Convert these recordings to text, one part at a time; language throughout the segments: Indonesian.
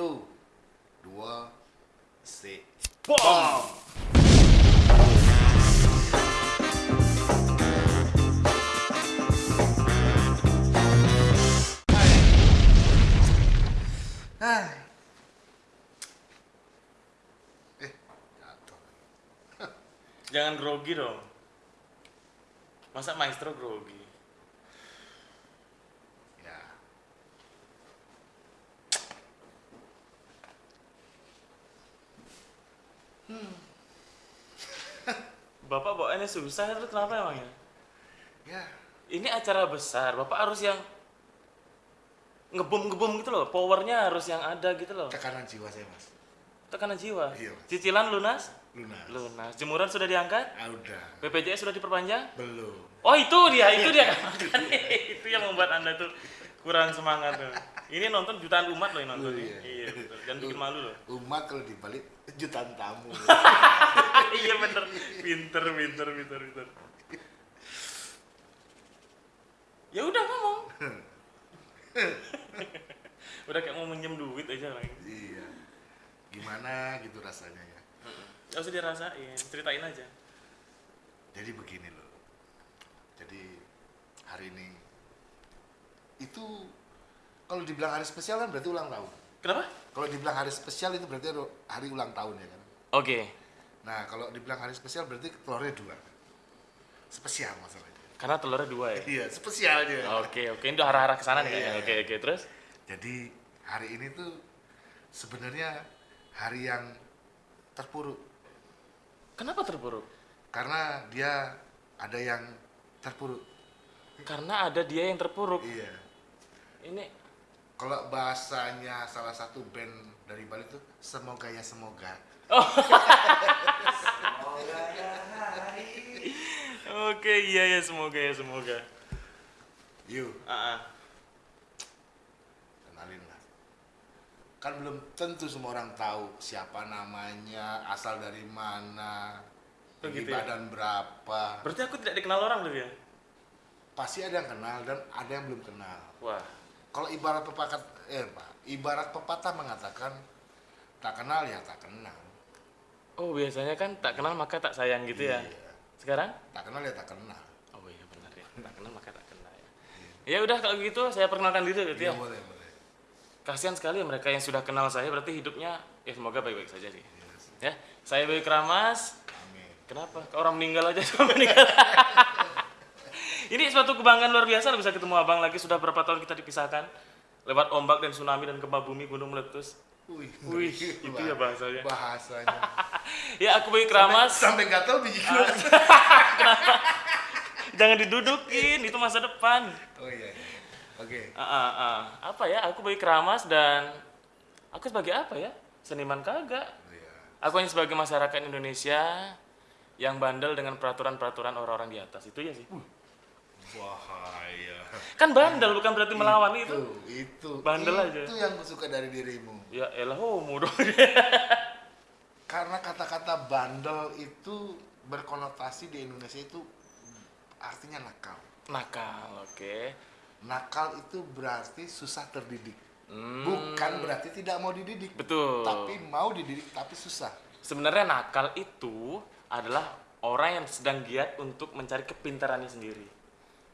Satu, dua, se. Bom! Ah. Eh, jatuh. Jangan grogi dong. Masa maestro grogi? Ya, Bapak bawaannya susah itu kenapa emangnya? ya, Ini acara besar, Bapak harus yang ngebom-ngebom gitu loh. Powernya harus yang ada gitu loh. tekanan jiwa saya mas. Tekanan jiwa. Iya, Mas. Cicilan lunas? Lunas. Lunas. Jemuran sudah diangkat? Ah, udah. BPJS sudah diperpanjang? Belum. Oh itu dia, itu dia itu yang membuat anda tuh kurang semangat tuh. Ini nonton jutaan umat loh yang nonton. Ini. iya. Iya, betul. Jangan bikin malu loh. Umat kalau dibalik jutaan tamu. pinter, pinter, pinter, pinter. Ya udah ngomong. udah kayak mau minjem duit aja lagi. iya. Gimana gitu rasanya ya. Gak usah dirasain, ceritain aja. Jadi begini loh. Jadi hari ini itu kalau dibilang hari spesial kan berarti ulang tahun. Kenapa? Kalau dibilang hari spesial itu berarti hari ulang tahun ya kan. Oke, Nah kalau dibilang hari spesial berarti telurnya dua. Spesial masalahnya. karena telurnya dua ya. Iya spesialnya. Oke, oke, ini udah arah-arah ke sana nih kayaknya. Iya. Oke, oke, terus? Jadi hari ini tuh sebenarnya hari yang terpuruk Kenapa terpuruk? karena dia ada yang terpuruk. Karena ada dia yang terpuruk. Iya. Ini Kalau bahasanya salah satu band dari Bali tuh semoga ya semoga. Oke, iya ya semoga ya semoga. Yuk, Ah, ah. kenalin lah. Kan belum tentu semua orang tahu siapa namanya, asal dari mana, Oh, tinggi gitu ya? badan berapa. Berarti aku tidak dikenal orang loh ya? Pasti ada yang kenal dan ada yang belum kenal. Wah, Kalau ibarat pepatah, eh ibarat pepatah mengatakan tak kenal ya tak kenal. Oh biasanya kan tak kenal maka tak sayang gitu ya. Iya. Sekarang? Tak kenal ya tak kenal. Oh iya benar ya. Tak kenal maka tak kenal ya. Ya udah kalau gitu saya perkenalkan diri gitu Iya ya. boleh boleh. Kasihan sekali ya mereka yang sudah kenal saya berarti hidupnya ya semoga baik-baik saja sih. Yes. Ya, saya Bayu Keramas. Amin. Kenapa? Kok orang meninggal aja sudah meninggal. Ini suatu kebanggaan luar biasa bisa ketemu abang lagi. Sudah berapa tahun kita dipisahkan lewat ombak dan tsunami dan gempa bumi gunung meletus. Wih, Wih, itu ya bahasanya. Bahasanya. Ya aku Bayu Keramas. Sampai gatel biji. Jangan didudukin, itu masa depan. Oh iya. iya. Oke. Ah, ah, ah. Apa ya? Aku Bayu Keramas dan aku sebagai apa ya? Seniman kagak. Oh, iya. Aku hanya sebagai masyarakat Indonesia yang bandel dengan peraturan-peraturan orang-orang di atas. Itu ya sih. Bahaya. Kan bandel bukan berarti melawan itu. Itu, itu. Bandel itu aja. Itu yang aku suka dari dirimu. Ya elah homo dong. Karena kata-kata bandel itu berkonotasi di Indonesia itu artinya nakal. Nakal, oke. Nakal itu berarti susah terdidik. Hmm, Bukan berarti tidak mau dididik. Betul. Tapi mau dididik tapi susah. Sebenarnya nakal itu adalah orang yang sedang giat untuk mencari kepintarannya sendiri.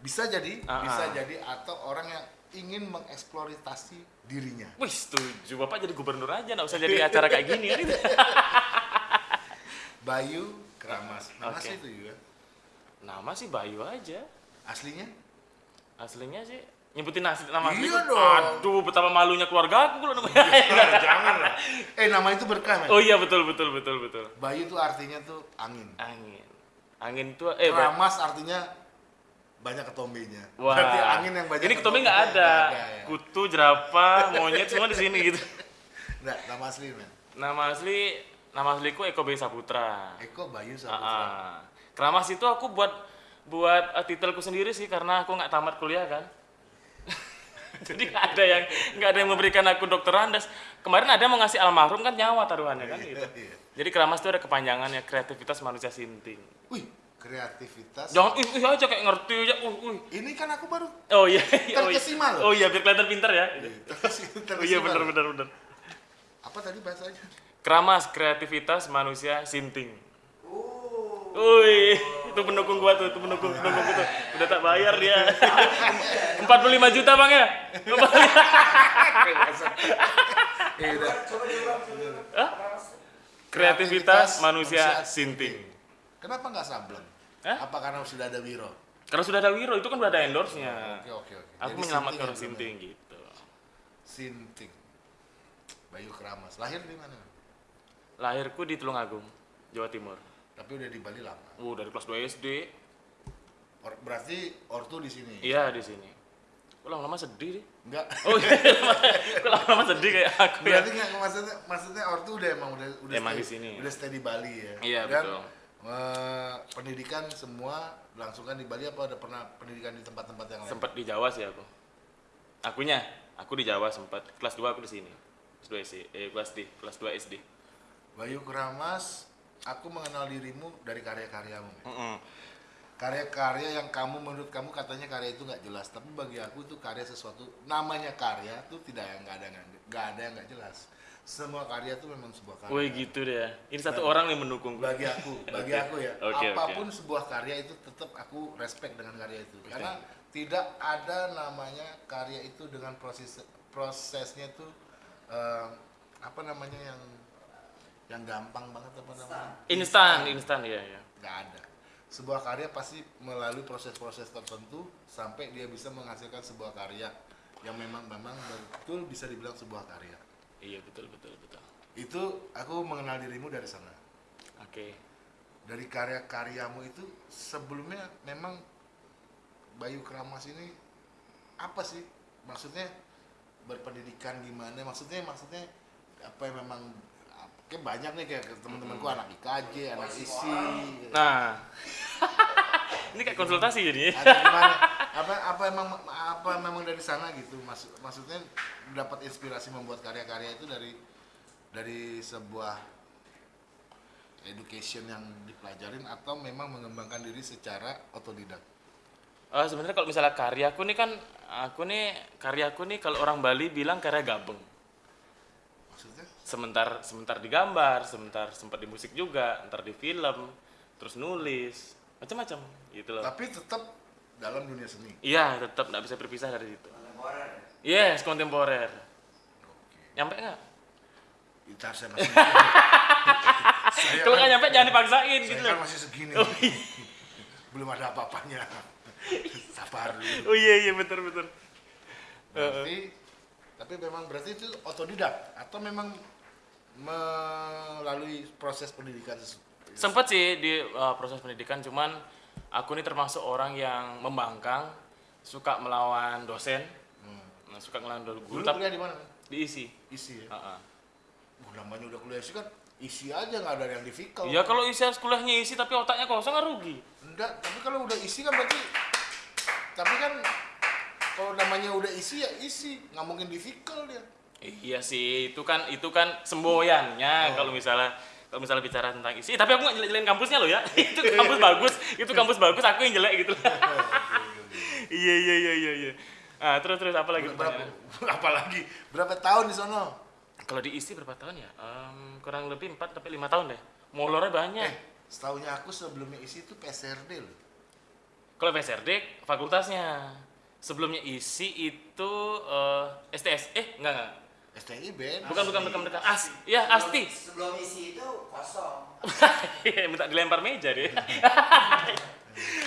Bisa jadi, Ah, bisa ah. jadi atau orang yang ingin mengeksploitasi dirinya. Wih setuju, Bapak jadi gubernur aja, nggak usah jadi acara kayak gini kan. Bayu Keramas. Nama Oke. asli itu juga. Nama sih Bayu aja. Aslinya? Aslinya sih nyebutin asli nama asli. Iya dong. Aduh, betapa malunya keluarga aku kalau namanya. Jangan lah. Eh nama itu berkah men. oh iya betul betul betul betul. Bayu itu artinya tuh angin. Angin. Angin itu eh Keramas artinya banyak ketombenya. Wah. Berarti angin yang banyak Ini ketombe nggak ada. ada, ya. Kutu, jerapah, monyet semua di sini gitu. Nggak, nama asli men. Nama asli nama asliku Eko B Saputra. Eko Bayu Ah, Saputra. ah. Keramas itu aku buat buat uh, titelku sendiri sih karena aku nggak tamat kuliah kan. Jadi nggak ada yang nggak ada yang memberikan aku dokter Andes. Kemarin ada yang mau ngasih almarhum kan nyawa taruhannya kan gitu. Iya. Jadi keramas itu ada kepanjangannya kreativitas manusia sinting. Wih, kreativitas. Jangan ih, ih aja kayak ngerti aja. Uh, uh. Ini kan aku baru Oh iya, oh iya. Terkesima loh. Oh iya biar kelihatan pintar ya. Terkesima Oh iya benar benar benar. Apa tadi bahasanya? Keramas kreativitas manusia sinting. Uh. Wih, itu pendukung gua tuh, itu pendukung pendukung gua tuh. Udah tak bayar dia. 45 juta bang ya? Eh, udah. Coba diulang. Hah? Kreativitas manusia sinting. Kenapa nggak sableng? Hah? Apa karena sudah ada Wiro? Karena sudah ada Wiro, itu kan udah ada endorse-nya. Oke oke oke. Aku Jadi menyelamatkan orang sinting gitu. Sinting. Bayu Keramas. Lahir di mana? Lahirku di Tulungagung, Jawa Timur. Tapi udah di Bali lama. Uh, dari kelas 2 SD. Or- berarti ortu di sini. Iya, di sini. Kok lama-lama sedih deh? Enggak. Oh iya, kok lama-lama sedih kayak aku ya? Berarti maksudnya maksudnya ortu udah emang udah udah Emang stay, di sini. Udah stay di Bali ya. Iya, Dan, betul. Eh, pendidikan semua langsungkan di Bali apa ada pernah pendidikan di tempat-tempat yang lain? Sempat di Jawa sih aku. Akunya, aku di Jawa sempat. Kelas 2 aku di sini. Kelas 2 SD, eh kelas D, kelas 2 SD. Bayu Keramas, aku mengenal dirimu dari karya-karyamu. ya. Mm-mm. Karya-karya yang kamu menurut kamu katanya karya itu nggak jelas, tapi bagi aku itu karya sesuatu namanya karya itu tidak yang nggak ada nggak ada yang nggak jelas. Semua karya itu memang sebuah karya. Wih gitu deh. ya. Ini satu orang yang mendukung. bagi aku bagi aku ya oke. apa pun sebuah karya itu tetap aku respect dengan karya itu karena tidak ada namanya karya itu dengan proses prosesnya itu eh, apa namanya yang yang gampang banget apa namanya Instan, instan ya ya. nggak ada sebuah karya pasti melalui proses-proses tertentu sampai dia bisa menghasilkan sebuah karya yang memang memang betul bisa dibilang sebuah karya Iya betul betul betul. itu aku mengenal dirimu dari sana. Oke. dari karya-karyamu itu sebelumnya memang Bayu Keramas ini apa sih? Maksudnya berpendidikan gimana maksudnya maksudnya apa yang memang kayak banyak nih kayak teman-temanku anak IKJ anak ISI Nah, ini kayak konsultasi jadi. apa apa emang apa memang dari sana gitu? Maksud maksudnya dapat inspirasi membuat karya-karya itu dari dari sebuah education yang dipelajarin atau memang mengembangkan diri secara otodidak? Eh, sebenarnya kalau misalnya karyaku nih kan aku nih karyaku nih kalau orang Bali bilang karya gabeng. maksudnya? Sementar sementar digambar, sementar sempat di musik juga, ntar di film, terus nulis, macam-macam gitu loh. tapi tetap dalam dunia seni Iya, tetap nggak bisa berpisah dari situ. Kontemporer. Yes, kontemporer. Nyampe nggak? gitar saya masih Kalau kan- nggak nyampe jangan dipaksain saya gitu kan loh. masih segini Oh iya. belum ada apa-apanya sabar dulu Oh iya iya betul betul. berarti tapi memang berarti itu otodidak atau memang melalui proses pendidikan sesu- Sempet sih di uh, proses pendidikan, cuman aku ini termasuk orang yang membangkang, suka melawan dosen, Hmm. nah, suka dulu guru, tapi kuliah di mana kan? diisi. isi ya Uh-uh. Oh, namanya udah kuliah isi kan isi aja nggak ada yang difficult Ya kalau isi harus kuliahnya isi tapi otaknya kosong kan rugi. enggak tapi kalau udah isi kan berarti tapi kan kalau namanya udah isi ya isi nggak mungkin difficult ya Iya sih, itu kan itu kan semboyannya Oh. kalau misalnya kalau misalnya bicara tentang isi. Tapi aku nggak jelek-jelekin kampusnya loh ya. itu kampus bagus, itu kampus bagus, aku yang jelek gitu. Iya iya iya iya iya. Ah, terus terus apa lagi berapa pertanyaannya? apalagi berapa tahun di sono Kalau diisi berapa tahun ya? Em, kurang lebih 4 sampai 5 tahun deh. Molornya banyak. eh setahunya aku sebelumnya isi itu PSRD loh Kalau PSRD fakultasnya. Sebelumnya isi itu eh, STS. Eh, enggak enggak. STI beda Bukan bukan bukan bukan. As, ya Asti. Sebelum isi itu kosong. Minta dilempar meja deh.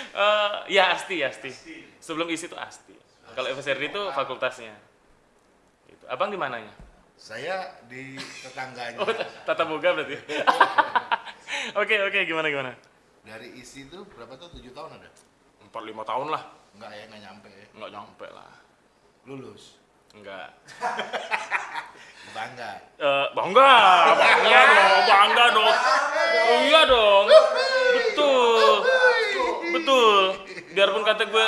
Eh, ya Asti, Asti. Sebelum isi itu Asti. Kalau FSRD itu fakultasnya. Gitu. Abang di mananya? saya di tetangganya Oh, tata boga berarti. Oke, oke, gimana gimana? dari isi itu berapa tahun tujuh tahun ada 4 5 tahun lah. enggak ya nggak nyampe ya Enggak nyampe lah. lulus Enggak. bangga Eh, bangga, bangga dong, bangga dong. Oh, iya dong. Betul. Betul. Biarpun kata gue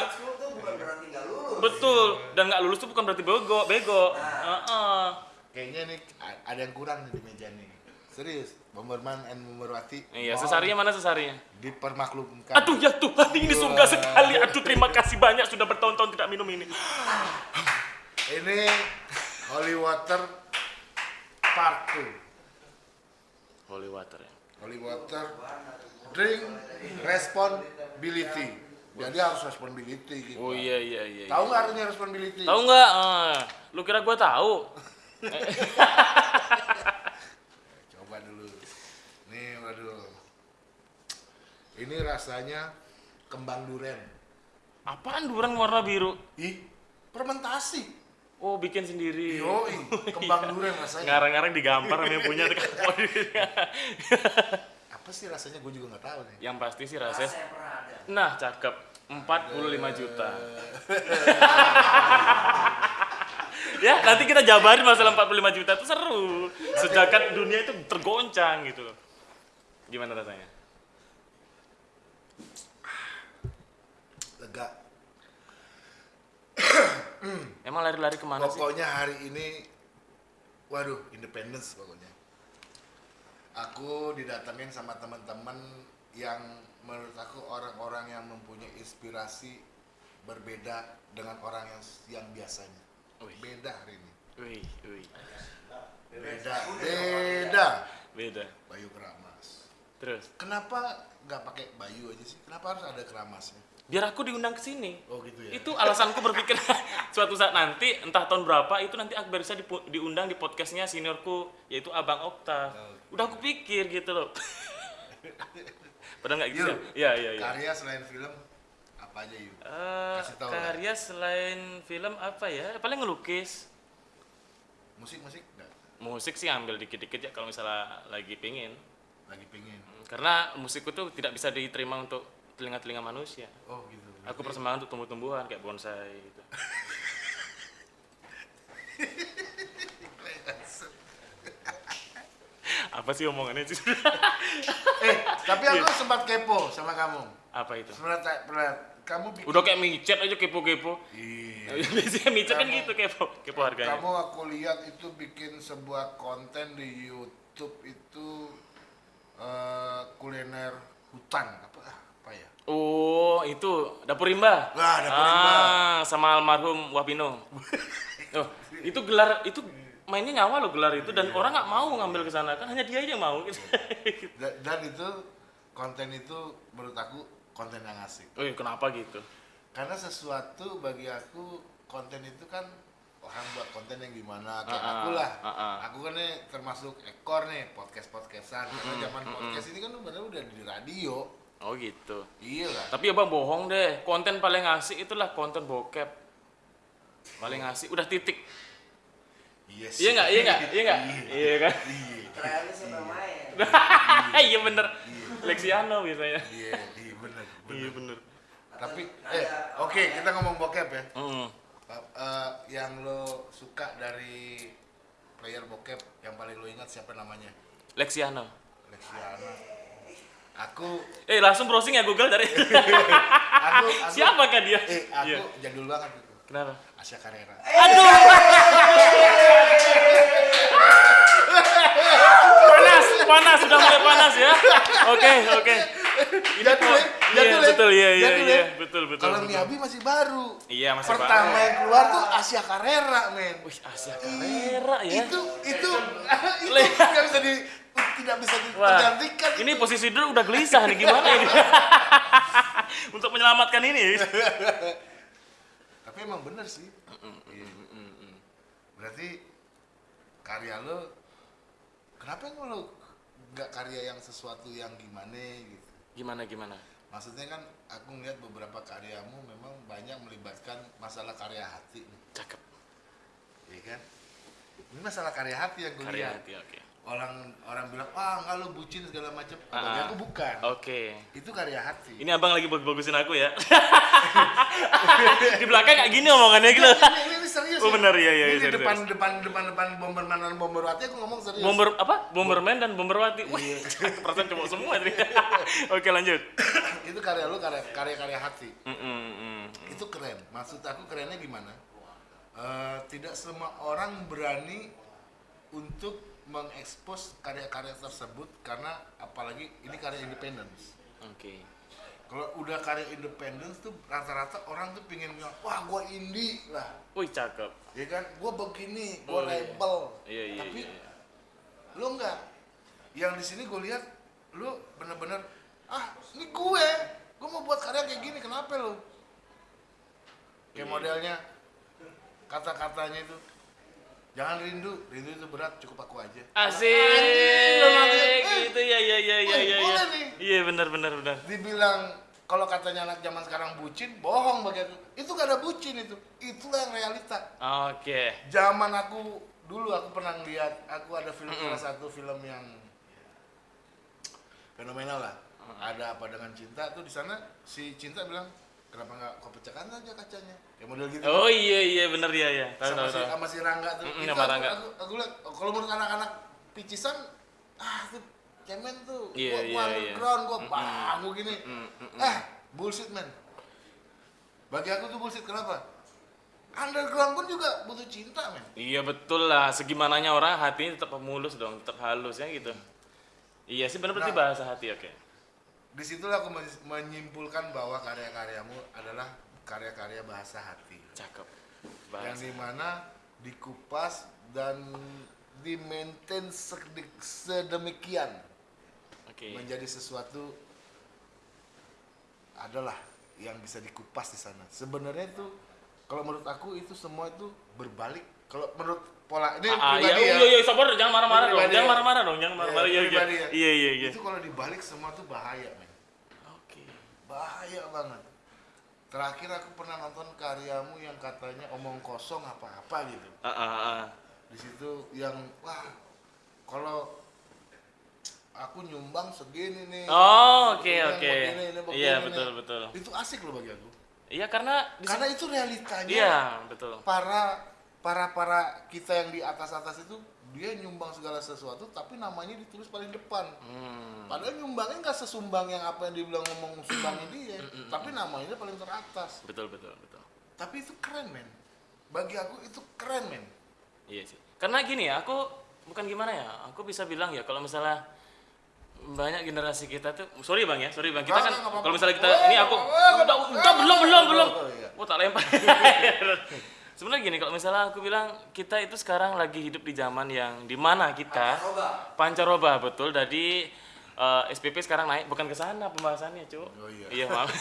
betul dan nggak lulus tuh bukan berarti bego, bego. Heeh. kayaknya nih ada yang kurang nih di meja nih serius Bomberman and Bomberwati Iya, sesarinya mana sesarinya? dipermaklumkan Aduh ya Tuhan, ini surga sekali. Aduh terima kasih banyak sudah bertahun-tahun tidak minum ini. ini holy water part 2 Holy water ya. holy water drink responsibility jadi harus responsibility gitu Oh iya iya iya. tahu nggak artinya responsibility Tahu nggak? Eh, lu kira gua tahu? coba dulu nih waduh ini rasanya kembang duren Apaan duren warna biru? ih fermentasi Oh, bikin sendiri. yoi kembang duren rasanya Ngarang-ngarang digampar sama yang punya apa sih rasanya gue juga nggak tahu nih Yang pasti sih rasanya. Rasa yang pernah ada. Nah, cakep. 45 juta. ya, nanti kita jabarin masalah 45 juta itu seru. Sedangkan dunia itu tergoncang gitu loh. Gimana rasanya? lega Emang lari-lari ke mana sih? pokoknya hari ini waduh independence pokoknya. Aku didatengin sama teman-teman yang menurut aku orang-orang yang mempunyai inspirasi berbeda dengan orang yang yang biasanya. Wih. beda hari ini. Wih, wih. beda. beda. Beda. Bayu Keramas. Terus, kenapa nggak pakai Bayu aja sih? Kenapa harus ada Keramasnya biar aku diundang ke sini. oh gitu ya Itu alasanku berpikir suatu saat nanti entah tahun berapa itu nanti Akbar bisa diundang di podcastnya seniorku yaitu Abang Okta. Oh. Udah aku pikir gitu loh. Padahal nggak gitu. Ya. Iya, iya, iya. karya selain film apa aja yuk Eh, Kasih tahu lah. karya selain film apa ya? Paling ngelukis. musik musik nggak Musik sih ambil dikit-dikit ya kalau misalnya lagi pingin. lagi pingin Karena musikku tuh tidak bisa diterima untuk telinga-telinga manusia. oh gitu Aku persembahan untuk tumbuh-tumbuhan kayak bonsai gitu. Apa sih omongannya sih? eh tapi aku Iya. sempat kepo sama kamu Apa itu? Tak- pernah kamu bikin Udah kayak micet aja kepo-kepo. Iya. Biasanya micet kan gitu kepo, kepo harganya. Kamu aku lihat itu bikin sebuah konten di YouTube itu eh, kuliner hutan apa apa ya? Oh, itu dapur rimba. Wah, Dapur Rimba. Ah, sama almarhum Wapino. oh, itu gelar itu mainnya nyawa loh gelar itu dan orang nggak mau ngambil ke sana kan hanya dia aja yang mau gitu. Da- Dan itu konten itu menurut aku konten yang asik. oh, iya, kenapa gitu? Karena sesuatu bagi aku konten itu kan orang buat konten yang gimana kayak ah, aku lah. ah. Aku kan nih termasuk ekor nih podcast podcastan. Karena zaman podcast ini kan udah di radio. Oh gitu. Iya lah. Tapi ya bang bohong deh. Konten paling asik itulah konten bokep. Paling asik. Udah titik. Iya Iya nggak? Iya nggak? Iya nggak? Iya kan? Iya. Terakhir siapa yang main? Iya bener. Lexiano biasanya. Iya, iya bener. bener. Iya bener. Tapi, eh, oke kita ngomong bokep ya. Mm. Eh, yang lo suka dari player bokep yang paling lo ingat siapa namanya? Lexiano. Lexiana. Aku, Eh langsung browsing ya Google dari. aku, aku Siapakah dia? Eh, aku Iya. jadul banget itu. Kenapa? Asia Carrera. Aduh. panas, panas sudah mulai panas ya. Oke, oke. Ini Jadul ya, Iya, jadul ya, betul, iya, iya, jadul iya, ya. betul, betul. Kalau betul. Miyabi masih baru. Iya, masih Pertama baru. yang keluar tuh Asia Carrera, men. Wih, Asia Carrera ya. Itu, itu, itu nggak bisa di, tidak bisa digantikan. ini posisi dulu udah gelisah nih gimana ini? Untuk menyelamatkan ini. Tapi emang bener sih. Iya. Berarti karya lo, kenapa lo nggak karya yang sesuatu yang gimana gitu? Gimana gimana? Maksudnya kan aku ngeliat beberapa karyamu memang banyak melibatkan masalah karya hati, nih, Cakep. ya kan? Ini masalah karya hati yang gue Karya lihat. hati, oke. Orang orang bilang, wah nggak lo bucin segala macam. Ah, Bagi ah. aku bukan. Oke. Itu karya hati. Ini abang lagi bagus-bagusin aku ya. di belakang kayak gini omongannya gitu. ini, ini, ini serius. Oh, ya. benar, iya, iya, Ini iya, di depan, depan depan depan bomberman dan bomberwati aku ngomong serius. Bomber apa? Bomberman dan Bomberwati. Iya. Wih, perasaan cowok semua ini. Oke, lanjut. itu karya lu karya karya karya hati. Mm, mm, mm. Itu keren. Maksud aku kerennya gimana? Eh, tidak semua orang berani untuk mengekspos karya-karya tersebut karena apalagi ini karya independence. Oke. Kalau udah karya independence tuh rata-rata orang tuh pingin bilang, wah gua indie lah, Wih, cakep. ya kan? Gua begini, Oh, gua iya. label. Iya, iya, Tapi iya. iya. lu enggak yang di sini gue lihat lu bener-bener ah ini gue gue mau buat karya kayak gini kenapa lu kayak Iya. modelnya kata-katanya itu jangan rindu rindu itu berat cukup aku aja Asik. Anjing, eh, Gitu ya ya ya ya ya. boleh ya. nih. Iya benar benar benar. dibilang kalau katanya anak zaman sekarang bucin bohong bagi aku itu gak ada bucin itu itulah yang realita Oke. zaman aku dulu aku pernah lihat aku ada film Mm-mm. salah satu film yang fenomenal lah ada apa dengan cinta tuh di sana si cinta bilang kenapa nggak kau pecahkan aja kacanya kayak model gitu Oh iya iya benar ya ya. Tahu sama tahu si tahu. sama si Rangga tuh itu sama aku, Rangga. aku, aku lihat kalau menurut anak-anak picisan ah tuh cemen tuh Iya, gua, gua iya, underground gua Mm-mm. bang gua gini Mm, mm, mm. eh bullshit man bagi aku tuh bullshit kenapa underground pun juga butuh cinta men Iya betul lah. Segimananya orang hatinya tetap mulus dong, tetap halus ya gitu. Iya sih benar berarti Nah. bahasa hati oke. Di situlah aku men- menyimpulkan bahwa karya-karyamu adalah karya-karya bahasa hati Cakep. yang Bahasa. di mana dikupas dan di maintain sedemikian Oke. menjadi sesuatu adalah yang bisa dikupas di sana sebenarnya itu kalau menurut aku itu semua itu berbalik kalau menurut pola ini Ah, iya, pribadi oh, ya iya, iya, sabar, jangan marah-marah Ini dong, jangan ya. marah-marah dong, jangan marah-marah, Iya, iya, iya, ya. iya, iya, iya. itu kalau dibalik semua tuh bahaya men Oke. bahaya banget terakhir aku pernah nonton karyamu yang katanya omong kosong apa-apa gitu Ah, ah, ah. di situ yang wah kalau aku nyumbang segini nih Oh, oke, Ini oke. begini, ini begini Iya, nih. betul, betul. itu asik loh bagi aku Iya, karena karena itu realitanya Iya, betul. para para para kita yang di atas atas itu dia nyumbang segala sesuatu tapi namanya ditulis paling depan. Hmm. padahal nyumbangnya nggak sesumbang yang apa yang dibilang ngomong sumbangnya dia tapi namanya paling teratas. Betul, betul, betul. tapi itu keren men. Bagi aku itu keren men. Iya sih. Karena gini ya, aku bukan gimana ya, aku bisa bilang ya kalau misalnya banyak generasi kita tuh sorry bang ya sorry bang. Kita kan kalau misalnya kita ini aku udah udah belum belum belum. oh tak lempar sebenarnya gini kalau misalnya aku bilang kita itu sekarang lagi hidup di zaman yang di mana kita Coba. pancaroba betul. Jadi eh, SPP sekarang naik. Bukan ke sana pembahasannya cuk. Oh, iya. iya maaf.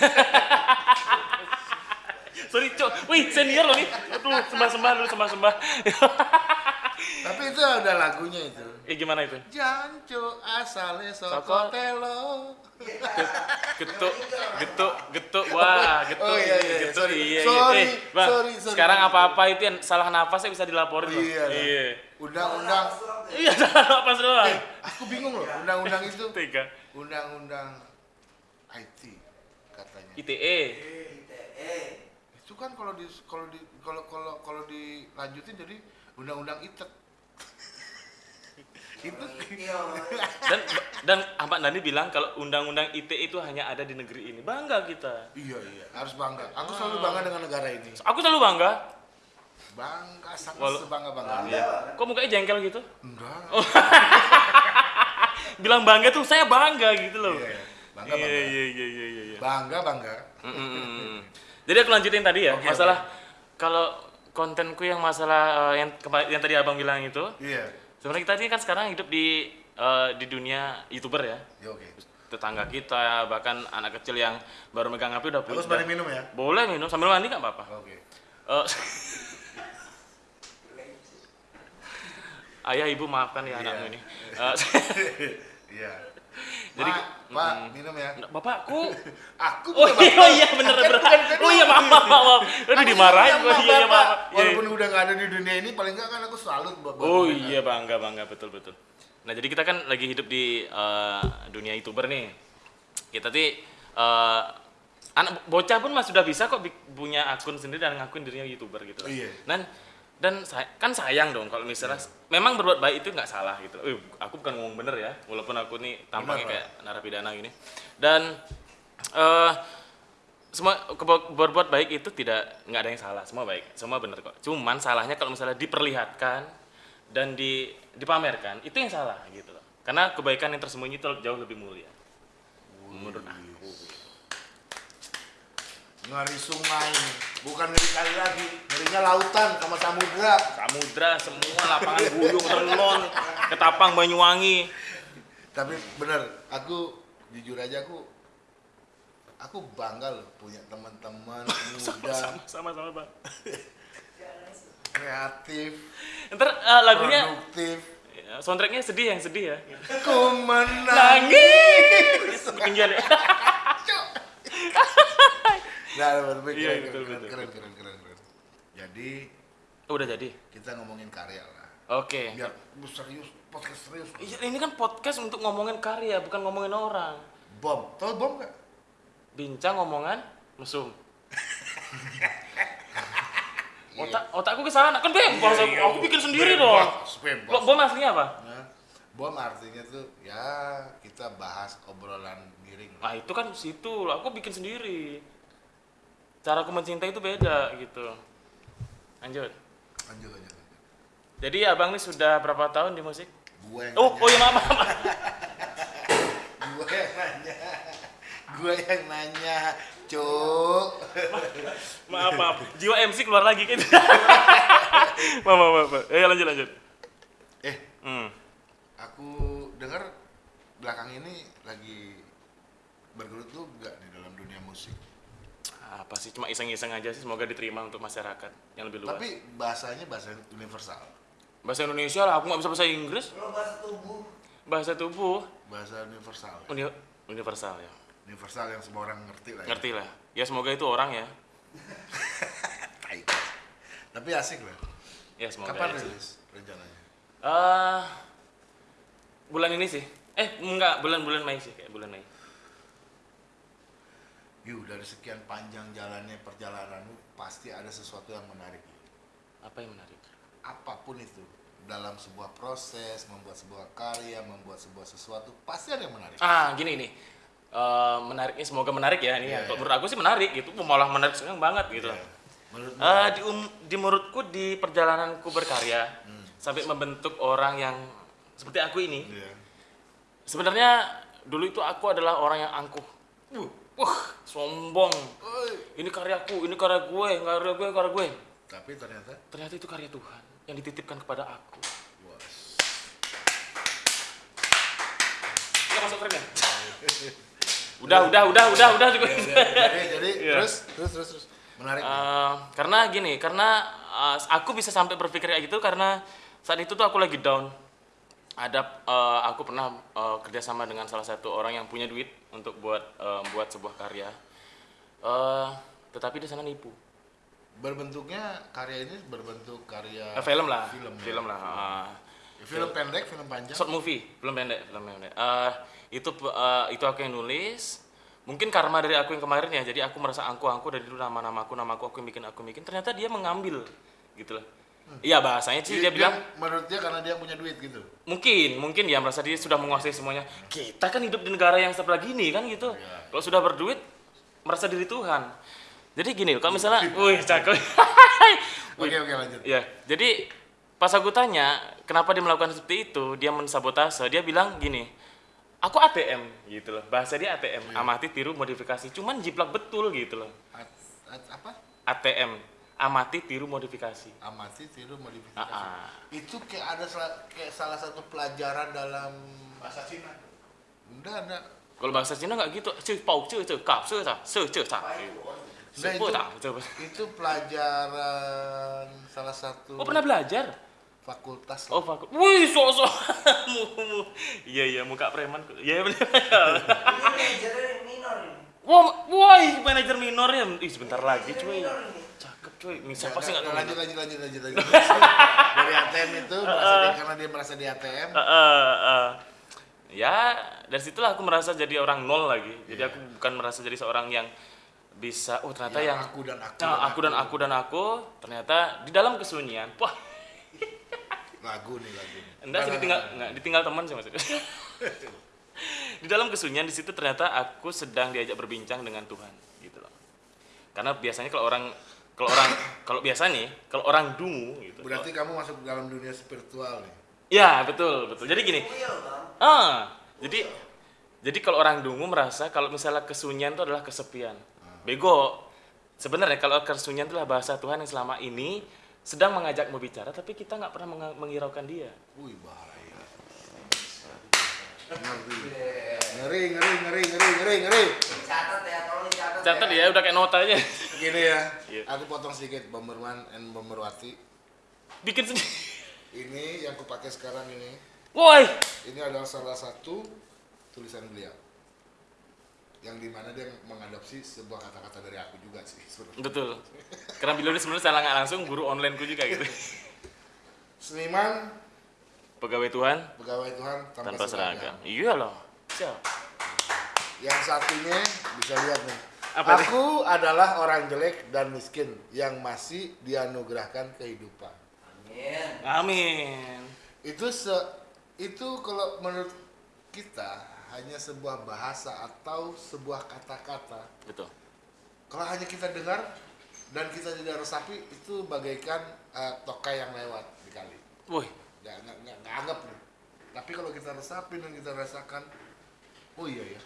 Sorry cuk. Wih senior loh nih. Aduh sembah sembah dulu sembah sembah tapi itu ada lagunya itu. Eh gimana itu? Janco asale Soko. soko telo. Getuk getuk getuk wah getuk Oh, iya, iya, getuk sorry. iya, iya. Sorry, Eh, bang sorry, sorry. sekarang apa apa itu yang salah nafas saya bisa dilaporin loh iya. Iya. Undang-undang. Iya salah nafas doang. Eh, aku bingung loh undang-undang itu. Tiga. Undang-undang IT katanya. ITE Eh, itu kan kalau di kalau di kalau kalau kalau dilanjutin jadi undang-undang itek itu iya. dan dan Ahmad Dhani bilang kalau undang-undang ITE itu hanya ada di negeri ini. Bangga kita. Iya iya. Harus bangga. Aku selalu bangga dengan negara ini. Aku selalu bangga. Bangga sangat Walau- sebangga bangga Iya. kok mukanya jengkel gitu? Enggak. Bilang bangga tuh saya bangga gitu loh. Iya, bangga iya bangga. iya iya iya iya, iya. bangga bangga. Mm, mm. Jadi aku lanjutin tadi ya, Oke, masalah kalau kontenku yang masalah eh, yang yang tadi abang bilang itu, iya sebenarnya kita ini kan sekarang hidup di eh, di dunia youtuber ya, ya oke tetangga kita bahkan anak kecil yang baru megang HP udah aku punya. sembari minum ya Boleh minum sambil mandi nggak apa-apa. oke Eh, ayah ibu maafkan ya Iya. anakmu ini. Eh, iya Jadi- Pak, Pak, minum ya. bapakku. Aku Oh iya, bapak. oh iya bener Kan bener. bukan kan Oh iya maaf maaf maaf. Aduh dimarahin gua. Iya iya bapak. maaf. Iya, Walaupun udah nggak ada di dunia ini, paling nggak kan aku salut buat buat Oh iya bangga bangga betul betul. Nah jadi kita kan lagi hidup di eh, dunia youtuber nih. Kita tuh eh, anak bocah pun mas sudah bisa kok punya akun sendiri dan ngakuin dirinya youtuber gitu. Iya. Dan dan say- kan sayang dong kalau misalnya memang berbuat baik itu nggak salah gitu. Eh, aku bukan ngomong bener ya, walaupun aku nih tampaknya Benar, kayak narapidana gini. Dan eh semua berbuat baik itu tidak nggak ada yang salah. Semua baik semua benar kok. Cuman salahnya kalau misalnya diperlihatkan dan di dipamerkan itu yang salah gitu loh. Karena kebaikan yang tersembunyi itu jauh lebih mulia. Menurut aku. Ngeri sungai, bukan ngeri kali lagi, ngerinya lautan sama samudra. samudra semua lapangan guyung terlon Ketapang Banyuwangi. Tapi bener, aku jujur aja aku aku bangga loh punya teman-teman muda, Sama sama, Pak. kreatif, Ntar eh, lagunya produktif. ya, soundtracknya sedih yang sedih ya. Ku menang. Nangis. Ketinggian ya. Nah, tapi Iya, keren, betul, keren, betul. keren, keren, keren, keren. Jadi Oh, udah jadi. kita ngomongin karya lah. Oke. Biar lu serius, podcast serius. Iya, ini kan podcast untuk ngomongin karya, bukan ngomongin orang. Bom, tau bom gak? Bincang ngomongan mesum. Otak otakku ke sana kan bebas aku, aku bikin sendiri dong. Bebas. Lo bom aslinya apa? Nah, bom artinya tuh ya kita bahas obrolan miring. Nah itu kan situ, aku bikin sendiri. Cara aku mencintai itu beda gitu. Lanjut. Lanjut, lanjut, lanjut. Jadi abang ini sudah berapa tahun di musik? Gue yang Oh, nanya. oh ya maaf, maaf. Gue yang nanya. Gue yang nanya, cuk. maaf, maaf. Jiwa MC keluar lagi kan. maaf, maaf, maaf. Eh lanjut, lanjut. Eh, Hmm. aku dengar belakang ini lagi bergelut tuh gak di dalam dunia musik. Apa sih? Cuma iseng-iseng aja sih. Semoga diterima untuk masyarakat yang lebih luas. Tapi bahasanya bahasa universal. bahasa Indonesia lah. Aku nggak bisa bahasa Inggris. Lo bahasa tubuh. Bahasa tubuh Bahasa universal. uni- universal ya. Universal yang semua orang ngerti lah. ya. Ngerti lah. Ya semoga itu orang ya. Tai. Tapi asik lah. Ya semoga. Kapan ya sih. rilis rencananya? Eh, bulan ini sih. Eh enggak, bulan-bulan Mei sih kayak bulan Mei. Yu, dari sekian panjang jalannya perjalananmu pasti ada sesuatu yang menarik. Apa yang menarik? Apa pun itu dalam sebuah proses membuat sebuah karya, membuat sebuah sesuatu pasti ada yang menarik. Ah, gini nih. Eh, menariknya semoga menarik ya ini. Iya, ya. Kalau iya. menurut aku sih menarik gitu. Malah menarik sekali banget gitu. Iya. Menurutmu? Eh, di, um- di menurutku di perjalananku berkarya Hmm. sampai membentuk orang yang seperti aku ini. Iya. Sebenarnya dulu itu aku adalah orang yang angkuh. Uh, Wah, sombong. Ini karyaku, ini karya gue, karya gue, karya gue. Tapi ternyata Ternyata itu karya Tuhan yang dititipkan kepada aku. was. Udah masuk keren ya? Udah, udah, udah, udah, udah juga. jadi jadi Iya. terus terus terus terus menarik. Eh, karena gini, karena eh, aku bisa sampai berpikir kayak gitu karena saat itu tuh aku lagi down. Ada eh, aku pernah eh, kerjasama dengan salah satu orang yang punya duit untuk buat eh, buat sebuah karya. Eh, tetapi di sana nipu. Berbentuknya karya ini berbentuk karya Eh, film lah, Film, ya. film lah. ah. film pendek, film panjang. short movie, film pendek, film pendek. Eh, itu eh, itu aku yang nulis. Mungkin karma dari aku yang kemarin ya. Jadi aku merasa angku-angku dari dulu nama-namaku, namaku aku yang bikin aku yang bikin. Ternyata dia mengambil gitu loh. Iya bahasanya sih dia, bilang menurut dia karena dia punya duit gitu. mungkin mungkin dia merasa dia sudah menguasai semuanya. Kita kan hidup di negara yang sebelah gini kan gitu. Iya. Kalau sudah berduit merasa diri Tuhan. Jadi gini, kalau misalnya, wih cakep. Oke oke lanjut. Ya, jadi pas aku tanya kenapa dia melakukan seperti itu, dia mensabotase. Dia bilang gini, aku ATM gitu loh. Bahasa dia ATM, amati, tiru, modifikasi. Cuman jiplak betul gitu loh. At, at, apa? ATM, amati, tiru, modifikasi. Amati tiru modifikasi. Ah, ah. Itu kayak ada sala- kayak salah satu pelajaran dalam bahasa Cina. Enggak ada. Kalau bahasa Cina nggak gitu, cuy, pau, cuy, cuy, kap, cuy, tak, cuy, cuy, tak. Enggak itu. cuy. Itu pelajaran salah satu Oh pernah belajar? fakultas. Oh fakultas. Wih, sok-sok. Iya iya, muka preman. Iya benar. Wah, woi, manajer minor ya. Ih, sebentar lagi, cuy. Cakep, cuy. Ini siapa sih nggak tahu? lanjut lanjut lanjut lanjut lanjut. Dari ATM itu merasa dia, karena dia merasa di ATM. Eh, eh, eh. Ya, dari situlah aku merasa jadi orang nol lagi. Jadi aku bukan merasa jadi seorang yang bisa, oh ternyata Yang yang, aku dan aku Nah, dan aku dan aku dan aku ternyata di dalam kesunyian. Wah, Lagu nih lagu. enggak sih ditinggal enggak ditinggal teman sih maksudnya. di dalam kesunyian di situ ternyata aku sedang diajak berbincang dengan Tuhan gitu loh. Karena biasanya kalau orang kalau orang kalau biasa nih, kalau orang dungu gitu. Berarti kamu masuk dalam dunia spiritual nih. Ya, betul, betul. Jadi gini. Ah, jadi jadi kalau orang dungu merasa kalau misalnya kesunyian itu adalah kesepian. Bego. Sebenarnya kalau kesunyian itu adalah bahasa Tuhan yang selama ini sedang mengajakmu bicara tapi kita nggak pernah meng- menghiraukan dia. Wih bahaya. Ngeri ngeri ngeri ngeri ngeri ngeri Catat ya, tolong dicatat. Catat ya, udah kayak nota aja. gini ya Iya. aku potong sedikit Bomberman and Bomberwati Bikin sendiri. ini yang kupakai sekarang ini Woi. ini adalah salah satu tulisan beliau yang di mana dia mengadopsi sebuah kata-kata dari aku juga sih sebenarnya. Betul. Karena beliau ini sebenarnya secara nggak langsung guru online ku juga gitu. seniman Pegawai Tuhan pegawai Tuhan tanpa, tanpa seragam. Iya loh. Siap. yang satunya bisa lihat nih Apa nih? aku adalah orang jelek dan miskin yang masih dianugerahkan kehidupan Amin. Amin. itu se itu kalau menurut kita hanya sebuah bahasa atau sebuah kata-kata Betul. kalau hanya kita dengar dan kita tidak resapi itu bagaikan eh, tokai yang lewat di kali Woi. Nggak nggak nggak nggak anggap nih tapi kalau kita resapi dan kita rasakan oh iya ya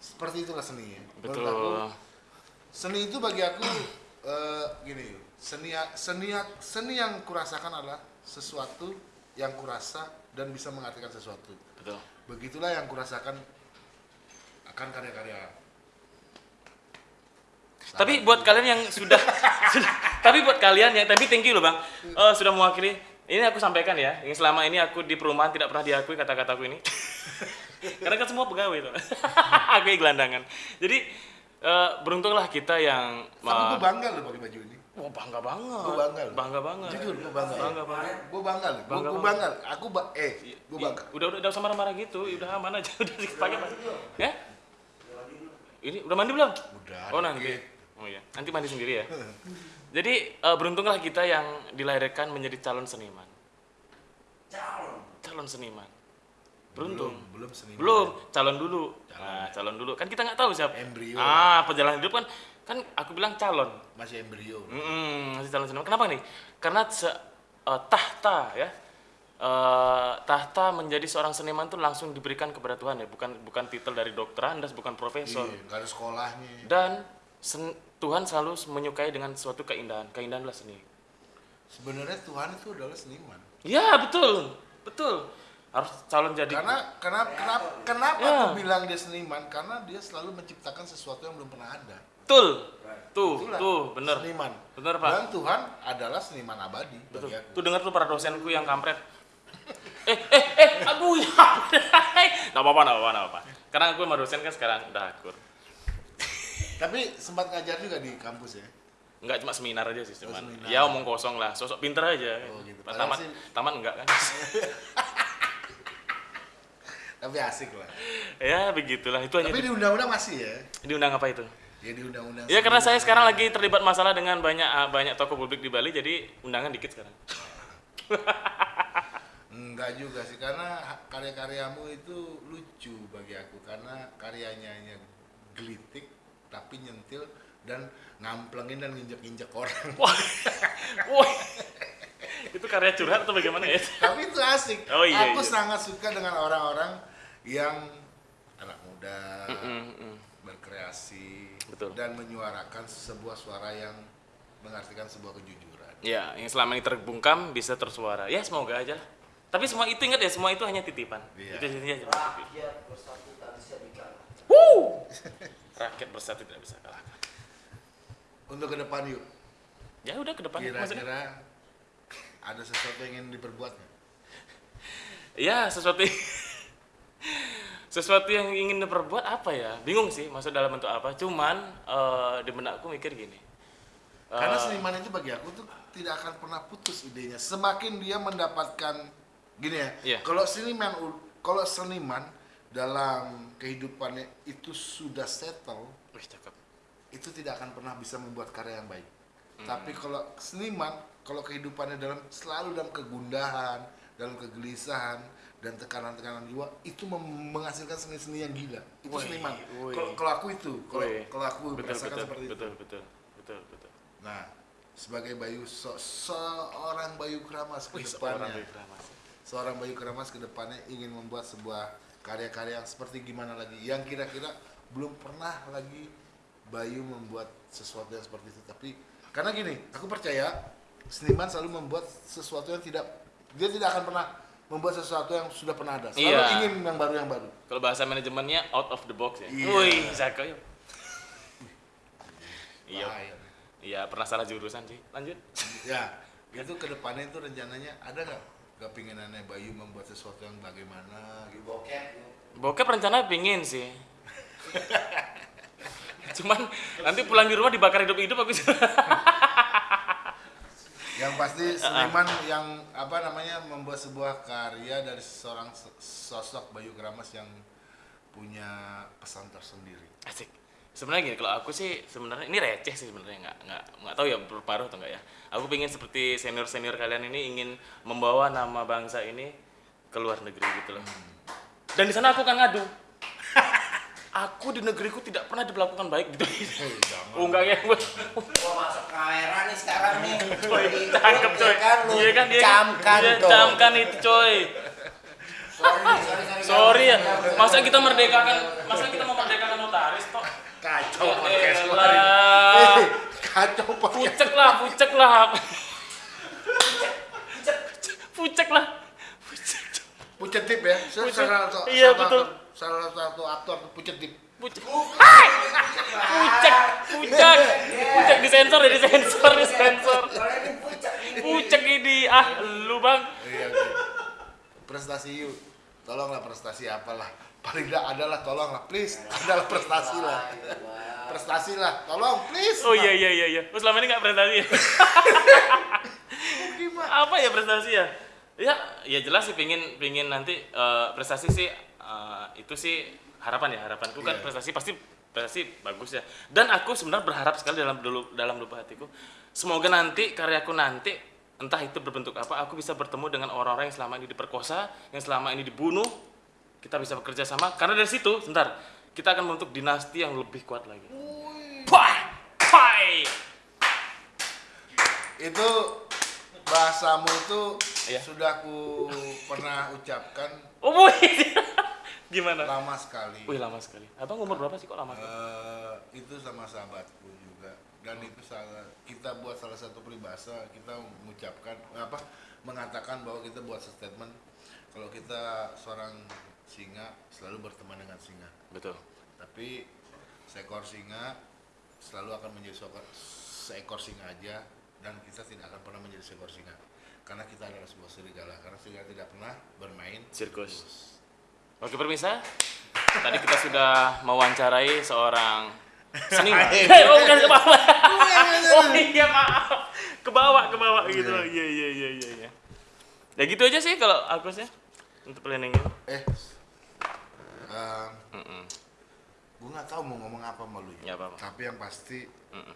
seperti itulah seni ya Betul. aku, seni itu bagi aku eh, gini seni seni seni yang kurasakan adalah sesuatu yang kurasa dan bisa mengartikan sesuatu Betul. begitulah yang kurasakan akan karya-karya Tapi buat kalian yang sudah, sudah- tapi buat kalian yang tapi thank you loh bang, Eh, sudah mewakili. Ini aku sampaikan ya, yang selama ini aku di perumahan tidak pernah diakui kata-kataku ini. Karena kan semua pegawai tuh. aku gelandangan. Jadi eh, beruntunglah kita yang tapi gue bangga loh pakai baju ini Wah bangga banget. Bangga loh. Bangga banget. jujur gue bangga Bangga banget. gue bangga loh gue Bangga bangga aku ba eh gue bangga Udah udah udah sama marah-marah gitu, udah aman aja udah dipakai Pak. Ya? Ini udah mandi belum? Udah, Oh nanti. Oh iya, nanti mandi sendiri ya. Jadi eh, beruntunglah kita yang dilahirkan menjadi calon seniman. Calon. Calon seniman. Beruntung. belum belum seni Belum, calon dulu. Nah, calon dulu. Kan kita nggak tahu siapa. Embrio. Ah, perjalanan hidup kan kan aku bilang calon. masih embrio Mm, masih calon seniman. Kenapa nih? Karena se- eh, tahta ya. eh, tahta menjadi seorang seniman tuh langsung diberikan kepada Tuhan ya, bukan bukan titel dari dokter Andas, bukan profesor. iya nggak ada sekolahnya Dan sen- Tuhan selalu menyukai dengan suatu keindahan. Keindahan adalah seni. sebenarnya Tuhan itu adalah seniman Ya, betul. Betul. Harus calon jadi karena kenapa kenapa kenapa Ya. aku bilang dia seniman karena dia selalu menciptakan sesuatu yang belum pernah ada betul. Tuh, Itulah tuh, bener. seniman Bener, Pak. dan Tuhan adalah seniman abadi Betul. bagi aku Tuh dengar tuh para dosenku yang kampret. eh, eh, eh, aduh ya. Nggak apa-apa, nggak apa-apa, apa-apa. Karena aku sama dosen kan sekarang udah akur. Tapi sempat ngajar juga di kampus ya Enggak cuma seminar aja sih, cuman seminar. ya omong kosong lah, sosok pinter aja. Oh, gitu. Padahal tamat, sih- tamat enggak kan? tapi asik lah ya begitulah, itu hanya tapi di undang-undang masih ya diundang apa itu? ya di undang-undang Ya karena saya sekarang lagi terlibat masalah dengan banyak ah, banyak tokoh publik di Bali, jadi undangan dikit sekarang. Enggak juga sih karena karya-karyamu itu lucu bagi aku karena karyanya hanya gelitik tapi nyentil dan ngamplengin dan nginjek-injek orang. Wah, wah, itu karya curhat atau bagaimana ya? tapi itu asik. Oh, iya, aku iya. sangat suka dengan orang-orang yang anak muda Mm, mm. berkreasi Betul. dan menyuarakan sebuah suara yang mengartikan sebuah kejujuran. Ya, yang selama ini terbungkam bisa tersuara. Ya semoga aja. lah. Tapi semua itu ingat ya, semua itu hanya titipan. Iya. Itu titipan. Rakyat bersatu tak bisa dikalahkan. Rakyat bersatu tidak bisa kalah. Untuk ke depan yuk. Ya udah ke depan. Kira-kira ada sesuatu yang ingin diperbuat nggak? Ya, sesuatu sesuatu yang ingin diperbuat apa ya? Bingung sih maksud dalam bentuk apa. Cuman eh, di benakku mikir gini. Karena Eh, seniman itu bagi aku tuh tidak akan pernah putus idenya. Semakin dia mendapatkan gini ya. Iya. Kalau seniman kalau seniman dalam kehidupannya itu sudah settle, wih, cakep. itu tidak akan pernah bisa membuat karya yang baik. Hmm. Tapi kalau seniman, kalau kehidupannya dalam selalu dalam kegundahan, dalam kegelisahan dan tekanan-tekanan jiwa, itu menghasilkan seni-seni yang gila. Itu Wih, seniman. Kalau aku itu, kalau aku betul merasakan betul seperti itu. betul betul betul betul. Nah, sebagai Bayu so- seorang Bayu Kramas ke depannya, seorang Bayu Kramas ke depannya ingin membuat sebuah karya-karya yang seperti gimana lagi yang kira-kira belum pernah lagi Bayu membuat sesuatu yang seperti itu tapi karena gini aku percaya seniman selalu membuat sesuatu yang tidak dia tidak akan pernah membuat sesuatu yang sudah pernah ada. Selalu Iya. ingin yang baru yang baru. Kalau bahasa manajemennya out of the box ya. Iya. Wih, Zako yuk. Iya. Bahaya. Iya, pernah salah jurusan sih. Lanjut. Ya, itu ke depannya itu rencananya ada nggak kepinginannya Bayu membuat sesuatu yang bagaimana gitu? Bokep. Bokep rencana pingin sih. Cuman nanti pulang di rumah dibakar hidup-hidup aku Yang pasti seniman yang apa namanya membuat sebuah karya dari seorang sosok Bayu Kramas yang punya pesan tersendiri. Asik. Sebenarnya gini, kalau aku sih sebenarnya ini receh sih sebenarnya nggak nggak nggak tahu ya berparuh atau enggak ya. Aku pengen seperti senior senior kalian ini ingin membawa nama bangsa ini ke luar negeri gitu loh. Dan di sana aku akan ngadu. aku di negeriku tidak pernah diperlakukan baik gitu. Oh enggak ya, gue Gua masuk kamera nih sekarang nih. coy, cakep coy. ya kan lu Iya kan, iya kan. camkan Iya, dong. camkan itu coy. Sorry, sorry, sorry. Sorry ya, masa kita merdekakan, masa kita memerdekakan notaris toh? Kacau Ya podcast hari ini. Eh, Kacau podcast. Pucek lah, pucek lah. Pucek lah. Pucek. Pucet tip ya. Salah, satu- Iya, salah betul. satu- Salah satu aktor pucet tip. Pucek. Hai! Pucek, pucek. Pucek disensor ya, disensor, disensor. Pucak ini. Pucek ini, ah lu bang. Iya. Prestasi yuk. Tolonglah prestasi apalah. Paling tidak adalah tolonglah please. Adalah prestasi lah. Prestasi lah. Tolong please. Oh iya iya iya iya. Lu selama ini nggak prestasi ya? Apa ya prestasi ya? Ya, ya jelas sih pingin pingin nanti eh, prestasi sih eh, itu sih harapan ya harapanku kan Iya. prestasi pasti prestasi bagus ya. Dan aku sebenarnya berharap sekali dalam dulu dalam lubuk hatiku semoga nanti karyaku nanti entah itu berbentuk apa aku bisa bertemu dengan orang-orang yang selama ini diperkosa, yang selama ini dibunuh, kita bisa bekerja sama karena dari situ sebentar kita akan membentuk dinasti yang lebih kuat lagi. Pai! Pai! Itu bahasamu itu Iya. sudah aku pernah ucapkan Oh. Gimana? lama sekali. Wih, lama sekali. Abang umur berapa sih kok lama sekali? Eh, itu sama sahabatku juga dan itu salah kita buat salah satu peribahasa kita mengucapkan apa mengatakan bahwa kita buat statement kalau kita seorang singa selalu berteman dengan singa Betul. tapi seekor singa selalu akan menjadi seekor, seekor singa aja dan kita tidak akan pernah menjadi seekor singa karena kita adalah sebuah serigala karena serigala tidak pernah bermain Sirkus. Oke, permisa. Tadi kita sudah mewawancarai seorang seniman. Eh, oh, bukan ke bawah. oh iya, maaf. Ke bawah, ke bawah gitu. Iya, iya, iya, iya, iya. Ya gitu aja sih kalau aku sih untuk planning ini. Eh em, Mm-mm. gue nggak tahu mau ngomong apa sama lu Nggak apa-apa. tapi yang pasti Mm-mm.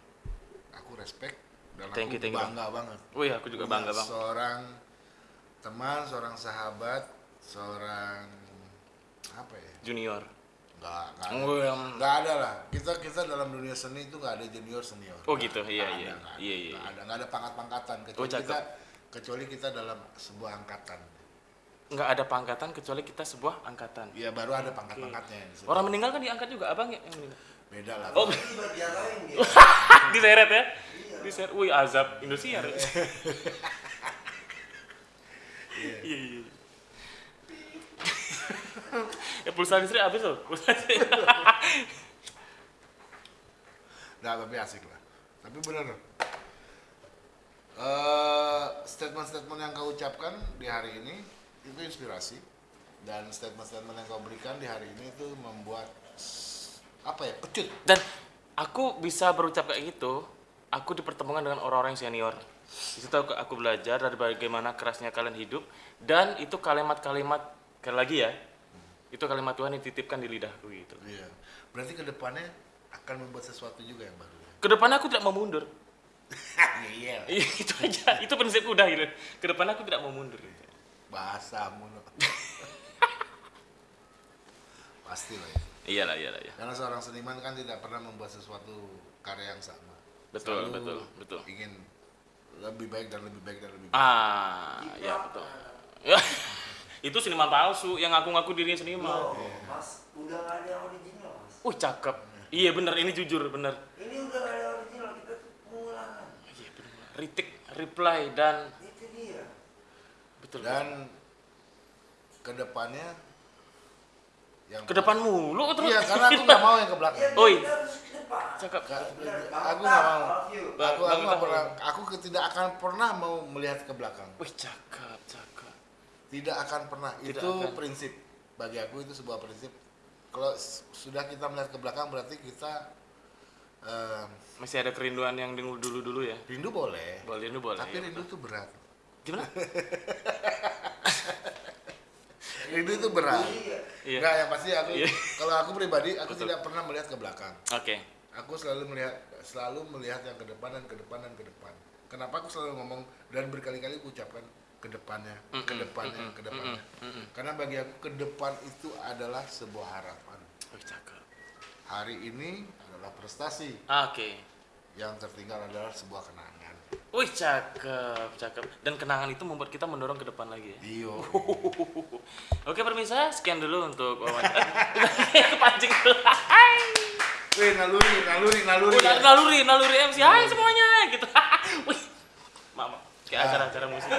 aku respect dan Thank aku you, thank you, bangga banget Wih, aku juga bangga, Punya Bang. seorang teman seorang sahabat seorang apa ya Junior. nggak nggak ada. Oh, yang- nggak ada lah kita kita dalam dunia seni itu nggak ada junior senior Oh, gitu. Iya, iya. nggak ada. Iya, iya. Nggak ada nggak ada pangkat-pangkatan kecuali Oh, cakep. kita kecuali kita dalam sebuah angkatan Nggak ada pangkatan kecuali kita sebuah angkatan. ya baru ada pangkat-pangkatnya yang disebut. Orang meninggal kan diangkat juga, abang ya yang meninggal. beda lah Oh, diseret ya? Diseret, wih azab Indosiar. Iya iya. iya. ya pulsa listrik habis loh. Pulsa listrik. Nah, tapi asik lah. Tapi bener. Eh, statement-statement yang kau ucapkan di hari ini itu inspirasi dan statement-statement yang kau berikan di hari ini itu membuat apa ya pecut. Dan aku bisa berucap kayak gitu. Aku dipertemukan dengan orang-orang yang senior. Di situ aku, aku belajar dari bagaimana kerasnya kalian hidup dan itu kalimat-kalimat sekali lagi ya. Itu kalimat Tuhan yang dititipkan di lidahku gitu. Iya. Berarti ke depannya akan membuat sesuatu juga yang baru. ya? Ke depannya aku tidak mau mundur. Iya. Iya, itu aja. Itu prinsip udah gitu. Ke depannya aku tidak mau mundur. Gitu. Bahasamu. no. Pasti lah ya. Iyalah, iyalah, ya. Karena seorang seniman kan tidak pernah membuat sesuatu karya yang sama. Betul, Selalu betul, betul. Ingin lebih baik dan lebih baik dan lebih baik. Ah, ya betul. Itu seniman palsu yang ngaku-ngaku dirinya seniman. Loh, Mas, udah nggak ada original, Mas. Wih, cakep. Iya bener, ini jujur bener. Ini udah nggak ada original, kita tuh pengulangan. Iya bener. Retake, reply dan. Betul. Dan ke depannya yang Ke depan mulu terus. Iya, karena aku nggak mau yang ke belakang. Oi. ke depan. Cakep. Aku nggak mau. Aku aku nggak Tahu. pernah. Aku tidak akan pernah mau melihat ke belakang. Wih, cakep, cakep. Tidak akan pernah. Tidak itu akan. prinsip bagi aku itu sebuah prinsip. Kalau sudah kita melihat ke belakang berarti kita em, Masih ada kerinduan yang dulu dulu dulu ya. rindu boleh. Boleh rindu boleh. Tapi ya, rindu itu berat. Gimana? Rindu itu berat. Iya. Iya. Enggak, yang pasti aku Iya. kalau aku pribadi aku Betul. tidak pernah melihat ke belakang. Oke. Aku selalu melihat selalu melihat yang ke depan dan ke depan dan ke depan. Kenapa aku selalu ngomong dan berkali-kali aku ucapkan ke depannya, ke Mm-mm, depannya, mm-mm, ke depannya. mm-mm, mm-mm. Karena bagi aku ke depan itu adalah sebuah harapan. Cakep. Hari ini adalah prestasi, Oke. yang tertinggal adalah sebuah kenangan. Wih, cakep, cakep. Dan kenangan itu membuat kita mendorong ke depan lagi ya. Iyo. Oke, permisa, sekian dulu untuk wawancara. Kepancing dulu. Hai. Wih, naluri, naluri, naluri. Udah naluri, naluri MC. Hai semuanya gitu. Wih. Mama, kayak acara-acara musik.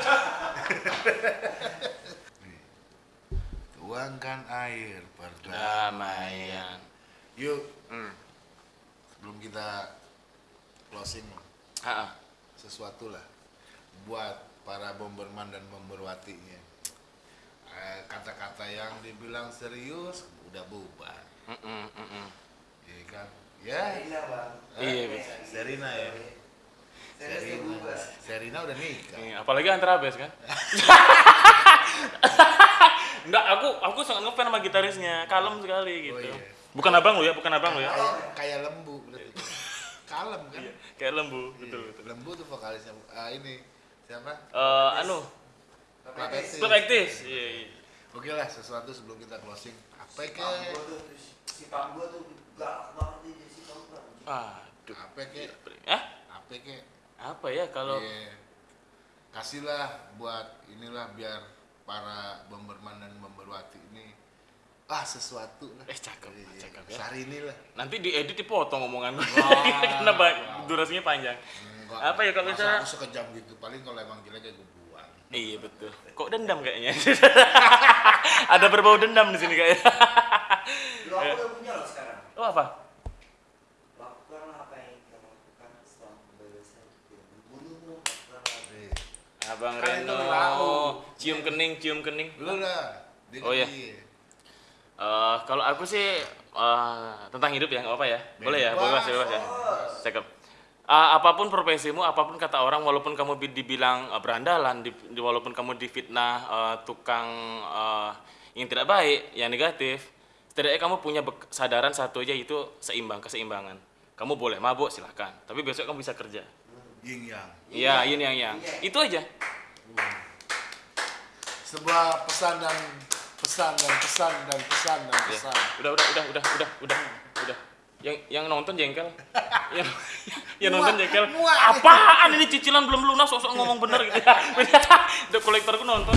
Tuangkan air perdamaian. Damaian. Yuk, Hmm. sebelum kita closing Ah, ah. Sesuatu lah buat para bomberman dan bomberwatinya Eh, kata-kata yang dibilang serius udah bubar Mm-mm, mm-mm. ya kan ya Serina, Bang. Iya, Eh, betul. Serina ya Serina Serina udah nikah Iya, apalagi antara bes kan. Enggak, aku aku sangat ngefans sama gitarisnya, kalem sekali Oh, gitu. iya. Bukan abang lo ya, bukan abang lo ya. kayak kayak lembu berarti kalem kan Kayak lembu, Iya, betul betul. lembu tuh vokalisnya Ah, ini siapa Eh, anu, Platetis. Club Actis. Iya, iya. oke lah sesuatu sebelum kita closing apa Si ke Panggo tuh, si Panggo tuh galak banget nih si Panggo. Aduh. apa ke Hah? apa ke Apa ya kalau Iya. kasihlah buat inilah biar para bomberman dan bomberwati ini ah sesuatu lah Eh, cakep, Iya, cakep ya. sehari ini lah nanti diedit dipotong omongan Wah. karena ba- durasinya panjang. Enggak, Apa ya kalau masa misalnya- aku sekejam gitu paling kalau emang jelek ya gue buang Iya betul. Kok dendam kayaknya? Ada berbau dendam di sini kayaknya. Lu aku udah punya loh sekarang. Oh apa? Lakukanlah apa yang kita lakukan setelah kebebasan. Apa Iya. Abang Kan Reno, cium kening, cium kening. lu lah dia Oh, iya. Eh, kalau aku sih eh, tentang hidup ya, nggak apa ya? Boleh ya, Bebas. bebas, bebas ya. Cakep. Eh, apa pun profesimu, apa pun kata orang, walaupun kamu bi- dibilang eh, berandalan, di, di- walaupun kamu difitnah eh, tukang eh, yang tidak baik, yang negatif, setidaknya kamu punya kesadaran satu aja itu seimbang, keseimbangan. Kamu boleh mabuk silahkan, tapi besok kamu bisa kerja. yin yang Iya, ini yang yang. Itu aja. sebuah pesan dan pesan dan pesan dan pesan dan Ya. pesan Udah, udah, udah, udah, udah, udah, udah. Yang yang nonton jengkel. yang yang nonton jengkel. muak. Apaan ini cicilan belum lunas sosok ngomong bener gitu. Udah kolektorku nonton.